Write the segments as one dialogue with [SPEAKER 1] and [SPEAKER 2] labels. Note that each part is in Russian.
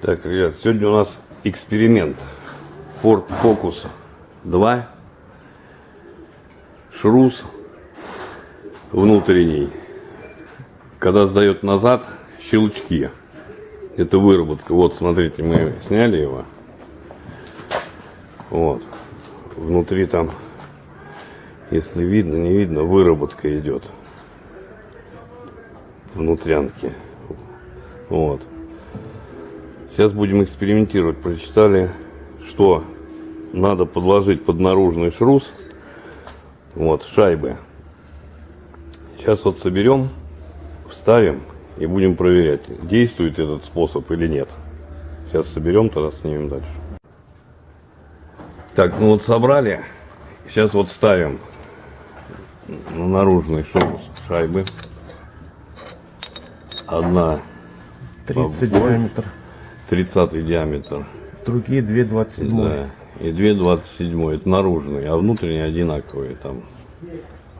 [SPEAKER 1] Так, ребят, сегодня у нас эксперимент. Ford Focus 2. Шрус внутренний. Когда сдает назад, щелчки. Это выработка. Вот, смотрите, мы сняли его. Вот. Внутри там, если видно, не видно, выработка идет. Внутрянки. Вот. Сейчас будем экспериментировать. Прочитали, что надо подложить под наружный шрус. Вот, шайбы. Сейчас вот соберем, вставим и будем проверять, действует этот способ или нет. Сейчас соберем, тогда снимем дальше. Так, ну вот собрали. Сейчас вот ставим на наружный шрус шайбы. Одна
[SPEAKER 2] 30
[SPEAKER 1] побольше.
[SPEAKER 2] диаметр.
[SPEAKER 1] 30 диаметр.
[SPEAKER 2] Другие 2,27.
[SPEAKER 1] Да. И 2,27. Это наружный, а внутренний одинаковые там.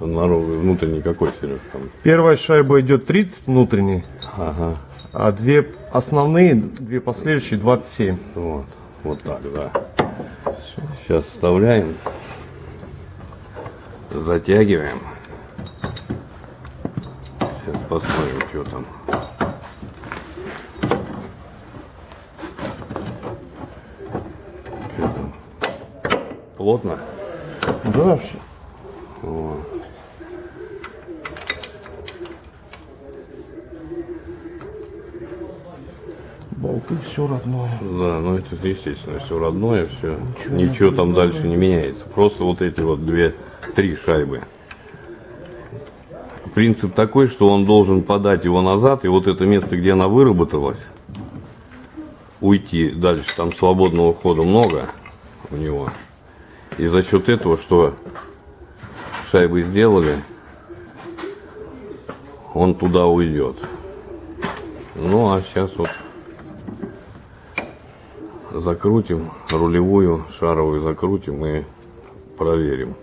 [SPEAKER 1] Наружный, внутренний какой, Сереж, там?
[SPEAKER 2] Первая шайба идет 30 внутренний,
[SPEAKER 1] Ага.
[SPEAKER 2] а две основные, две последующие 27.
[SPEAKER 1] Вот. Вот так, да. Сейчас вставляем. Затягиваем. Сейчас посмотрим, что там. Плотно?
[SPEAKER 2] Да, вообще. Болты все родное.
[SPEAKER 1] Да, ну это естественно, все родное, все. Ничего, там дальше не меняется. Просто вот эти вот две, три шайбы. Принцип такой, что он должен подать его назад, и вот это место, где она выработалась, уйти дальше. Там свободного хода много у него. И за счет этого, что шайбы сделали, он туда уйдет. Ну а сейчас вот закрутим рулевую шаровую закрутим и проверим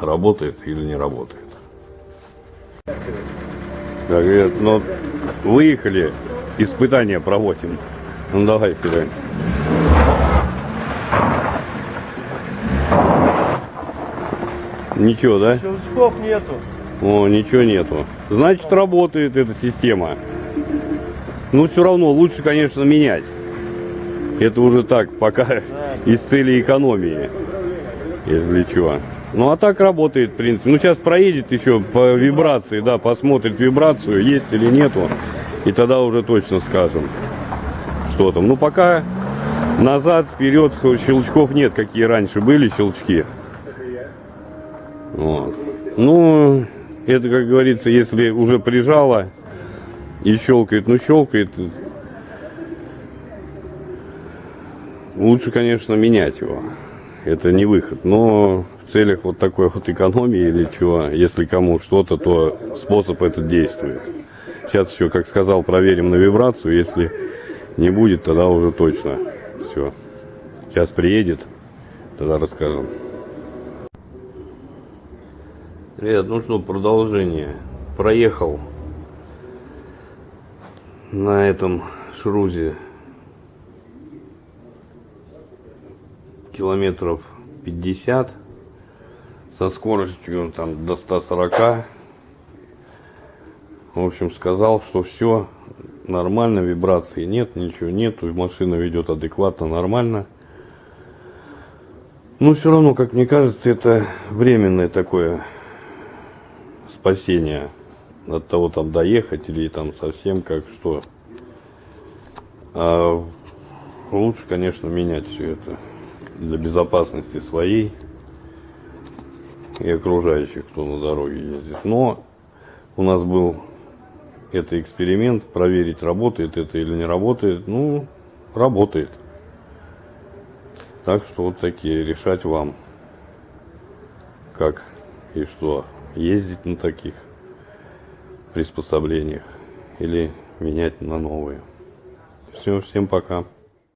[SPEAKER 1] работает или не работает так говорят ну выехали испытания проводим ну давай Серег. Ничего да
[SPEAKER 2] Щелчков нету.
[SPEAKER 1] о, ничего нету. Значит, работает эта система. Ну, все равно лучше, конечно, менять. Это уже так, пока из цели экономии, если чего. Ну, а так работает, в принципе. Ну, сейчас проедет еще по вибрации, да, посмотрит вибрацию, есть или нету. И тогда уже точно скажем, что там. Ну, пока назад, вперед щелчков нет, какие раньше были щелчки. Вот. Ну, это, как говорится, если уже прижало и щелкает, ну щелкает, лучше, конечно, менять его. Это не выход. Но в целях вот такой вот экономии или чего, если кому что-то, то способ этот действует. Сейчас еще, как сказал, проверим на вибрацию. Если не будет, тогда уже точно все. Сейчас приедет, тогда расскажем. Ребят, ну что, продолжение. Проехал на этом шрузе километров 50 со скоростью там до 140 в общем сказал что все нормально вибрации нет ничего нету машина ведет адекватно нормально. Но все равно как мне кажется это временное такое спасение от того там доехать или там совсем как что а лучше конечно менять все это для безопасности своей и окружающих, кто на дороге ездит. Но у нас был это эксперимент, проверить, работает это или не работает. Ну, работает. Так что вот такие, решать вам, как и что, ездить на таких приспособлениях или менять на новые. Все, всем пока.